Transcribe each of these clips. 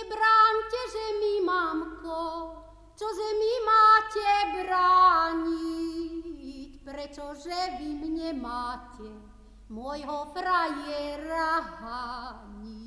Nebráňte, že mi, mamko, čože mi máte brániť, pretože vy mne máte môjho frajera hániť.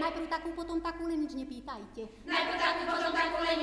Najprv takú, potom takú, len nič nepýtajte. Najprv takú, potom takú, len.